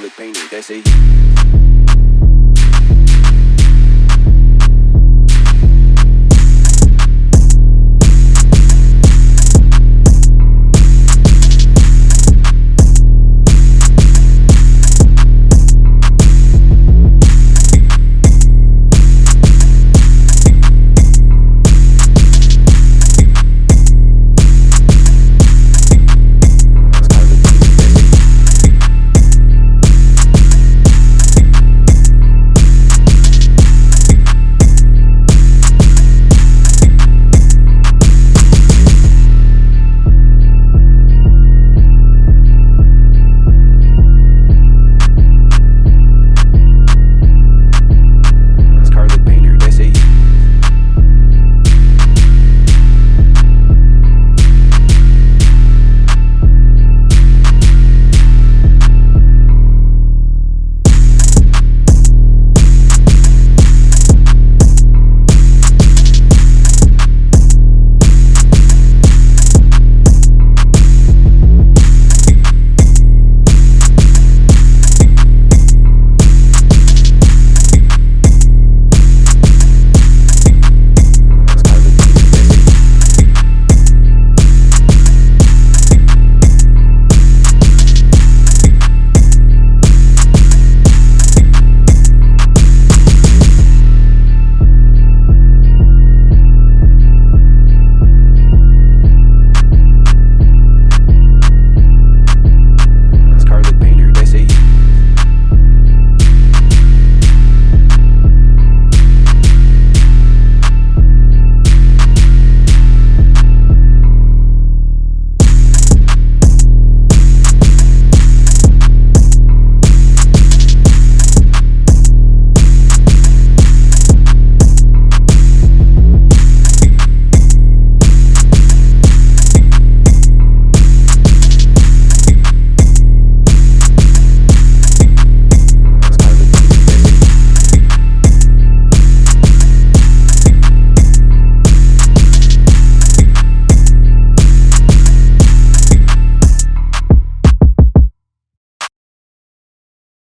the painting. They say.